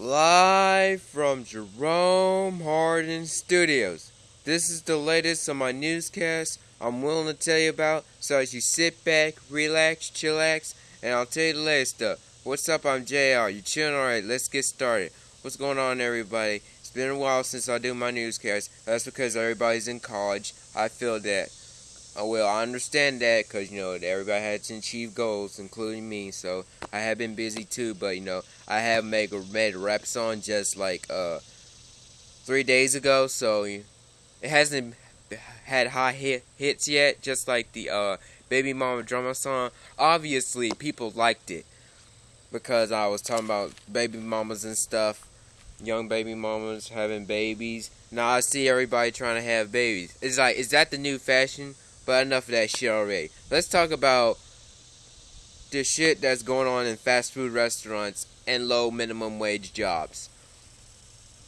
Live from Jerome Hardin Studios. This is the latest on my newscast I'm willing to tell you about, so as you sit back, relax, chillax, and I'll tell you the latest stuff. What's up? I'm JR. You chilling? Alright, let's get started. What's going on, everybody? It's been a while since I do my newscast. That's because everybody's in college. I feel that. Oh, well, I understand that because, you know, everybody has to achieve goals, including me. So I have been busy too, but, you know, I have made, made a rap song just like uh, three days ago. So it hasn't had high hit, hits yet, just like the uh, Baby Mama Drama song. Obviously, people liked it because I was talking about baby mamas and stuff. Young baby mamas having babies. Now I see everybody trying to have babies. It's like, is that the new fashion? But enough of that shit already. Let's talk about the shit that's going on in fast food restaurants and low minimum wage jobs.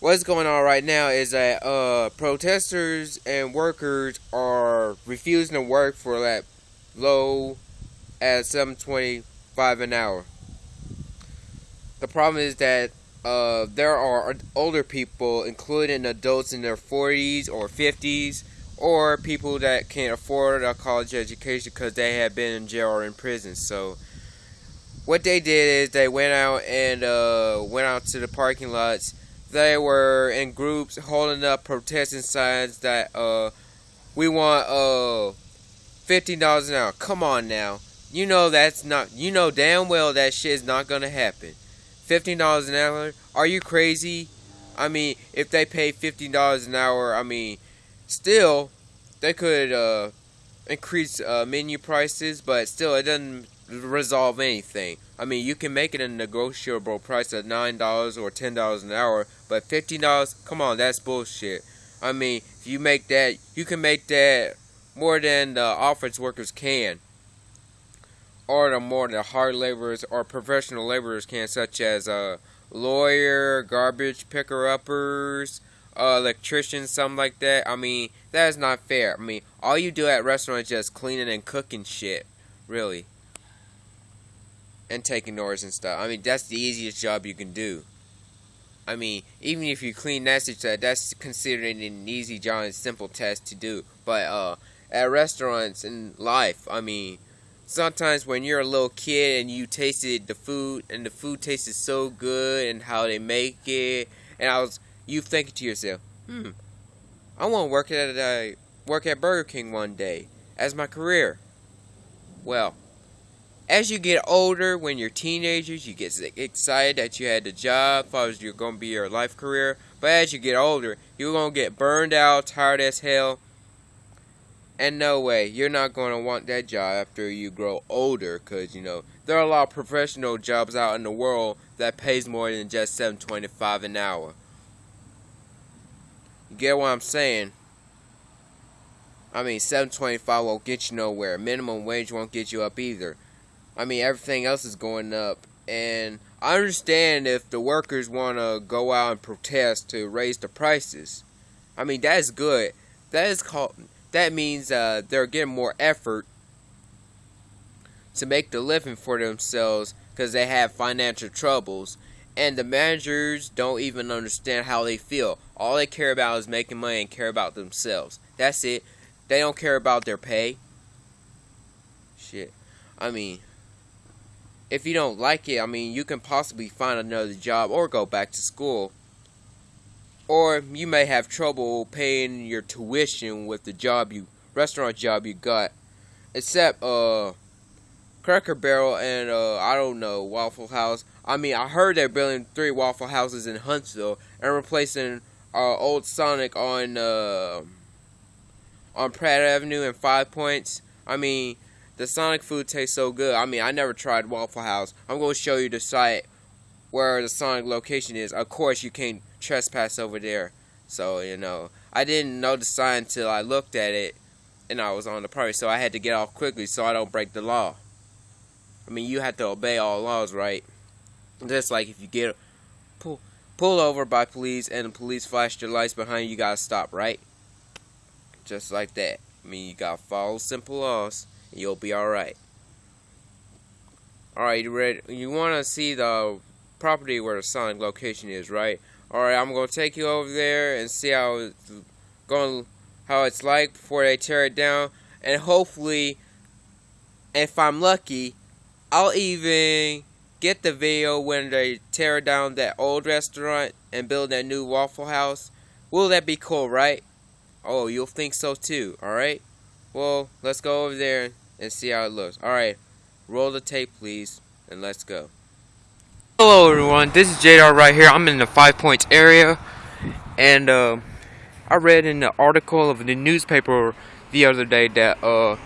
What's going on right now is that uh, protesters and workers are refusing to work for that low at 7.25 an hour. The problem is that uh, there are older people, including adults in their 40s or 50s, or people that can't afford a college education because they have been in jail or in prison. So what they did is they went out and uh, went out to the parking lots. They were in groups holding up protesting signs that uh, we want uh, fifteen dollars an hour. Come on now, you know that's not. You know damn well that shit is not gonna happen. Fifteen dollars an hour? Are you crazy? I mean, if they pay fifteen dollars an hour, I mean Still, they could uh, increase uh, menu prices, but still, it doesn't resolve anything. I mean, you can make it a negotiable price of nine dollars or ten dollars an hour, but fifteen dollars, come on, that's bullshit. I mean, if you make that, you can make that more than the office workers can, or the more the hard laborers or professional laborers can, such as a uh, lawyer, garbage picker uppers, uh, electrician, something like that. I mean, that is not fair. I mean, all you do at restaurants is just cleaning and cooking shit, really. And taking orders and stuff. I mean, that's the easiest job you can do. I mean, even if you clean that stuff, that's considered an easy job and simple task to do. But uh, at restaurants in life, I mean, sometimes when you're a little kid and you tasted the food and the food tasted so good and how they make it, and I was you think to yourself, hmm, I want to work at a work at Burger King one day as my career. Well, as you get older, when you're teenagers, you get excited that you had the job, thought you're going to be your life career. But as you get older, you're going to get burned out, tired as hell. And no way, you're not going to want that job after you grow older because, you know, there are a lot of professional jobs out in the world that pays more than just 7.25 an hour. You get what I'm saying? I mean, 725 won't get you nowhere. Minimum wage won't get you up either. I mean, everything else is going up. And I understand if the workers want to go out and protest to raise the prices. I mean, that's good. That is called. That means uh, they're getting more effort to make the living for themselves because they have financial troubles and the managers don't even understand how they feel. All they care about is making money and care about themselves. That's it. They don't care about their pay. Shit. I mean, if you don't like it, I mean, you can possibly find another job or go back to school. Or you may have trouble paying your tuition with the job you restaurant job you got. Except uh Cracker Barrel and uh I don't know, Waffle House. I mean, I heard they're building three Waffle Houses in Huntsville and replacing uh, old Sonic on uh, on Pratt Avenue and Five Points. I mean, the Sonic food tastes so good. I mean, I never tried Waffle House. I'm going to show you the site where the Sonic location is. Of course, you can't trespass over there. So, you know, I didn't know the sign until I looked at it and I was on the property. So I had to get off quickly so I don't break the law. I mean, you have to obey all laws, right? Just like if you get pull pull over by police and the police flash their lights behind you, you gotta stop, right? Just like that. I mean, you gotta follow simple laws, and you'll be all right. All right, you ready? You want to see the property where the Sonic location is, right? Alright, I'm gonna take you over there and see how it's going how it's like before they tear it down and hopefully if I'm lucky I'll even get the video when they tear down that old restaurant and build that new Waffle House. Will that be cool, right? Oh, you'll think so too, alright? Well, let's go over there and see how it looks. Alright, roll the tape please, and let's go. Hello everyone, this is JR right here. I'm in the Five Points area, and uh, I read in the article of the newspaper the other day that uh,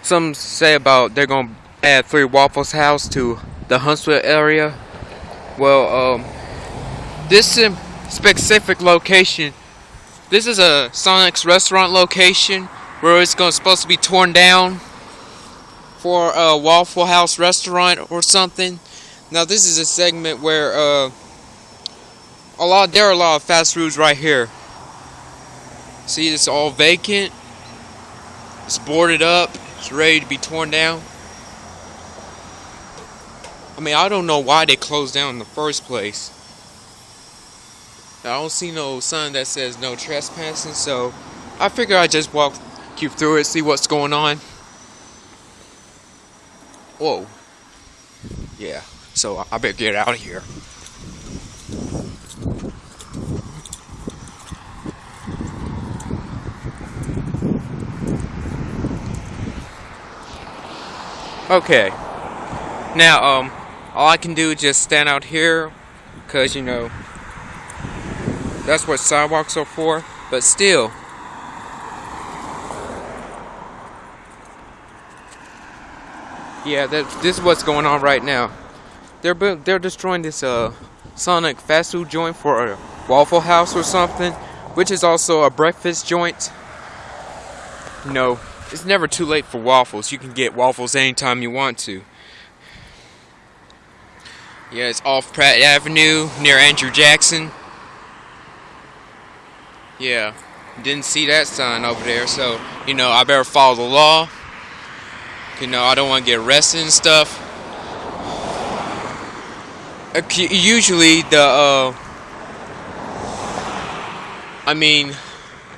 some say about they're gonna add three Waffles House to the Huntsville area. Well, um, this specific location, this is a Sonic's restaurant location where it's going supposed to be torn down for a Waffle House restaurant or something. Now this is a segment where uh, a lot there are a lot of fast foods right here. See, it's all vacant. It's boarded up. It's ready to be torn down. I mean, I don't know why they closed down in the first place. I don't see no sign that says no trespassing, so I figure I just walk you through it, see what's going on. Whoa. Yeah, so I better get out of here. Okay. Now, um, all I can do is just stand out here because, you know, that's what sidewalks are for. But still, yeah, that, this is what's going on right now. They're they're destroying this uh Sonic fast food joint for a Waffle House or something, which is also a breakfast joint. Know, it's never too late for waffles. You can get waffles anytime you want to. Yeah, it's off Pratt Avenue near Andrew Jackson. Yeah, didn't see that sign over there, so you know I better follow the law. You know I don't want to get arrested and stuff. Usually the uh, I mean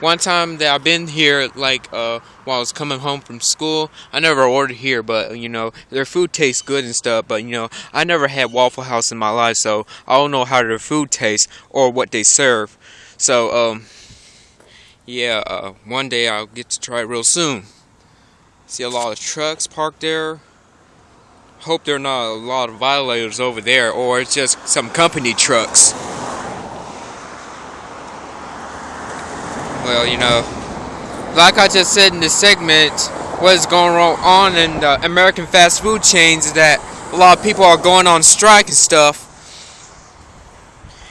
one time that I've been here, like uh, while I was coming home from school, I never ordered here, but you know their food tastes good and stuff. But you know I never had Waffle House in my life, so I don't know how their food tastes or what they serve. So um, yeah, uh, one day I'll get to try it real soon. See a lot of trucks parked there. Hope there are not a lot of violators over there, or it's just some company trucks. Well, you know, like I just said in this segment, what is going on in the American fast food chains is that a lot of people are going on strike and stuff,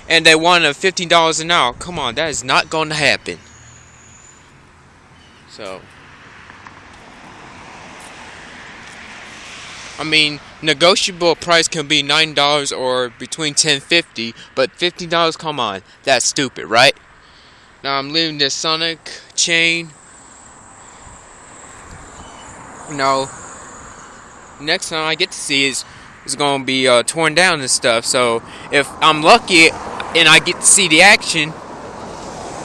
and they want a $15 an hour. Come on, that is not going to happen. So, I mean, negotiable price can be $9 or between 10 50 but $15, come on, that's stupid, right? Now I'm leaving this Sonic chain. Now, next time I get to see is is to be uh, torn down and stuff. So if I'm lucky and I get to see the action,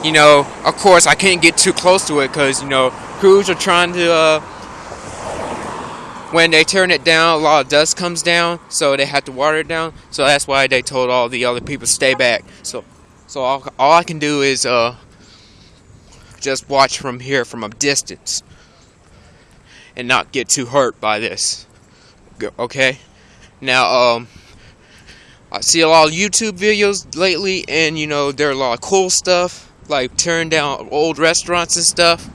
you know, of course I can't get too close to it because you know crews are trying to. Uh, when they turn it down, a lot of dust comes down, so they have to water it down. So that's why they told all the other people stay back. So, so all, all I can do is uh, just watch from here from a distance and not get too hurt by this. Okay? Now, um, I see a lot of YouTube videos lately, and you know, there are a lot of cool stuff, like tearing down old restaurants and stuff.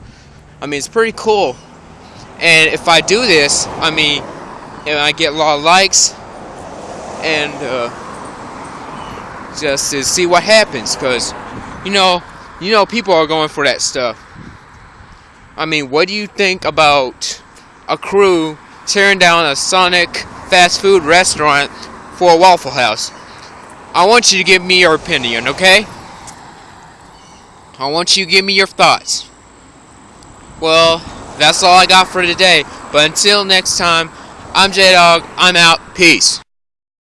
I mean, it's pretty cool. And if I do this, I mean, and I get a lot of likes, and uh, just to see what happens, because, you know, you know people are going for that stuff. I mean, what do you think about a crew tearing down a Sonic fast food restaurant for a Waffle House? I want you to give me your opinion, okay? I want you to give me your thoughts. Well, that's all I got for today. But until next time, I'm J Dog. I'm out. Peace.